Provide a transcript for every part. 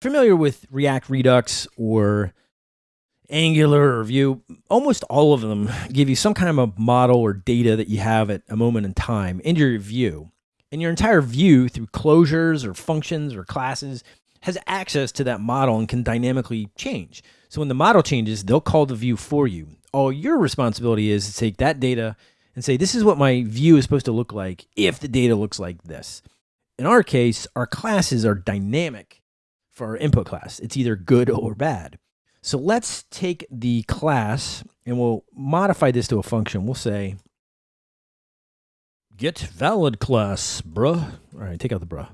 familiar with React Redux or Angular or Vue, almost all of them give you some kind of a model or data that you have at a moment in time in your view. And your entire view through closures or functions or classes has access to that model and can dynamically change. So when the model changes, they'll call the view for you. All your responsibility is to take that data and say, this is what my view is supposed to look like if the data looks like this. In our case, our classes are dynamic for our input class. It's either good or bad. So let's take the class and we'll modify this to a function. We'll say get valid class, bruh. All right, take out the bruh.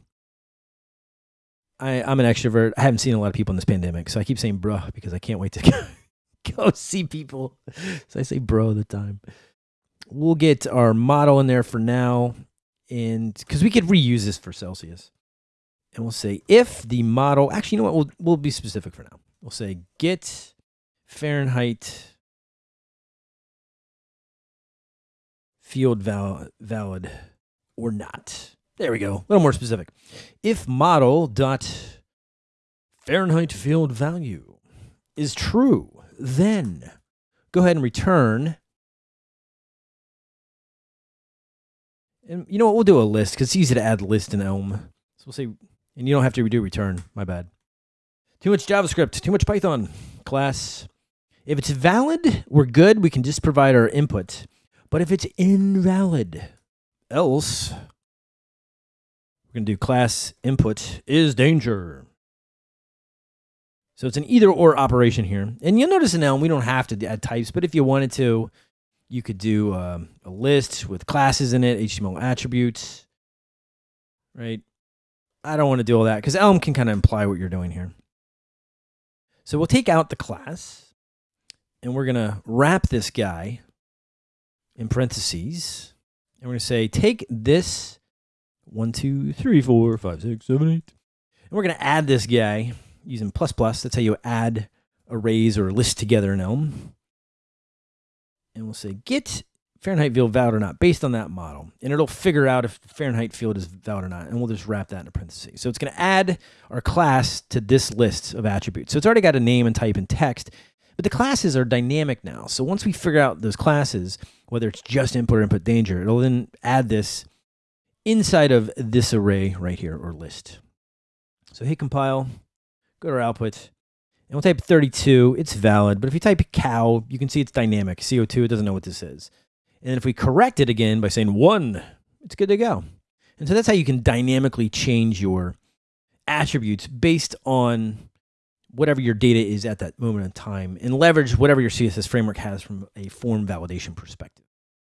I, I'm an extrovert. I haven't seen a lot of people in this pandemic, so I keep saying bruh because I can't wait to go see people. So I say bro all the time. We'll get our model in there for now, and because we could reuse this for Celsius. And we'll say if the model, actually, you know what? We'll, we'll be specific for now. We'll say get Fahrenheit field val valid or not. There we go. A little more specific. If model dot Fahrenheit field value is true, then go ahead and return. And you know what? We'll do a list because it's easy to add list in Elm. So we'll say, and you don't have to redo return. My bad. Too much JavaScript, too much Python. Class. If it's valid, we're good. We can just provide our input. But if it's invalid, else we're going to do class input is danger. So it's an either or operation here. And you'll notice now we don't have to add types, but if you wanted to, you could do um, a list with classes in it, HTML attributes, right? I don't want to do all that because Elm can kind of imply what you're doing here. So we'll take out the class and we're going to wrap this guy in parentheses. And we're going to say, take this one, two, three, four, five, six, seven, eight. And we're going to add this guy using plus plus. That's how you add arrays or lists together in Elm. And we'll say get Fahrenheit field valid or not based on that model. And it'll figure out if Fahrenheit field is valid or not. And we'll just wrap that in a parenthesis. So it's going to add our class to this list of attributes. So it's already got a name and type and text. But the classes are dynamic now. So once we figure out those classes, whether it's just input or input danger, it'll then add this inside of this array right here or list. So hit compile, go to our output, and we'll type 32. It's valid, but if you type cow, you can see it's dynamic. CO2, it doesn't know what this is. And then if we correct it again by saying one, it's good to go. And so that's how you can dynamically change your attributes based on whatever your data is at that moment in time and leverage whatever your CSS framework has from a form validation perspective.